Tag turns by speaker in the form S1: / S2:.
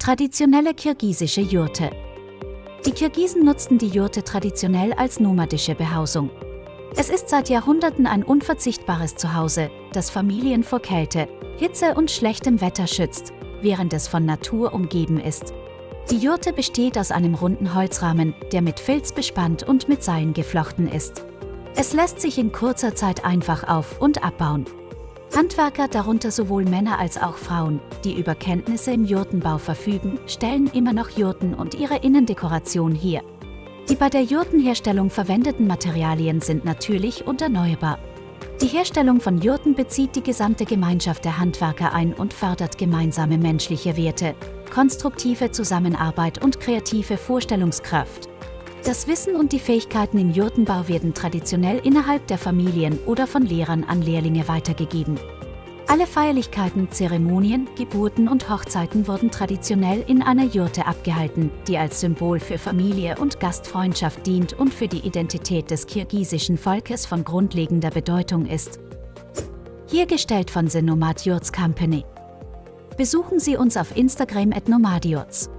S1: Traditionelle kirgisische Jurte. Die Kirgisen nutzten die Jurte traditionell als nomadische Behausung. Es ist seit Jahrhunderten ein unverzichtbares Zuhause, das Familien vor Kälte, Hitze und schlechtem Wetter schützt, während es von Natur umgeben ist. Die Jurte besteht aus einem runden Holzrahmen, der mit Filz bespannt und mit Seilen geflochten ist. Es lässt sich in kurzer Zeit einfach auf- und abbauen. Handwerker, darunter sowohl Männer als auch Frauen, die über Kenntnisse im Jurtenbau verfügen, stellen immer noch Jurten und ihre Innendekoration her. Die bei der Jurtenherstellung verwendeten Materialien sind natürlich und erneuerbar. Die Herstellung von Jurten bezieht die gesamte Gemeinschaft der Handwerker ein und fördert gemeinsame menschliche Werte, konstruktive Zusammenarbeit und kreative Vorstellungskraft. Das Wissen und die Fähigkeiten im Jurtenbau werden traditionell innerhalb der Familien oder von Lehrern an Lehrlinge weitergegeben. Alle Feierlichkeiten, Zeremonien, Geburten und Hochzeiten wurden traditionell in einer Jurte abgehalten, die als Symbol für Familie und Gastfreundschaft dient und für die Identität des kirgisischen Volkes von grundlegender Bedeutung ist. Hier gestellt von The Nomad Yurts Company. Besuchen Sie uns auf Instagram at Nomadiots.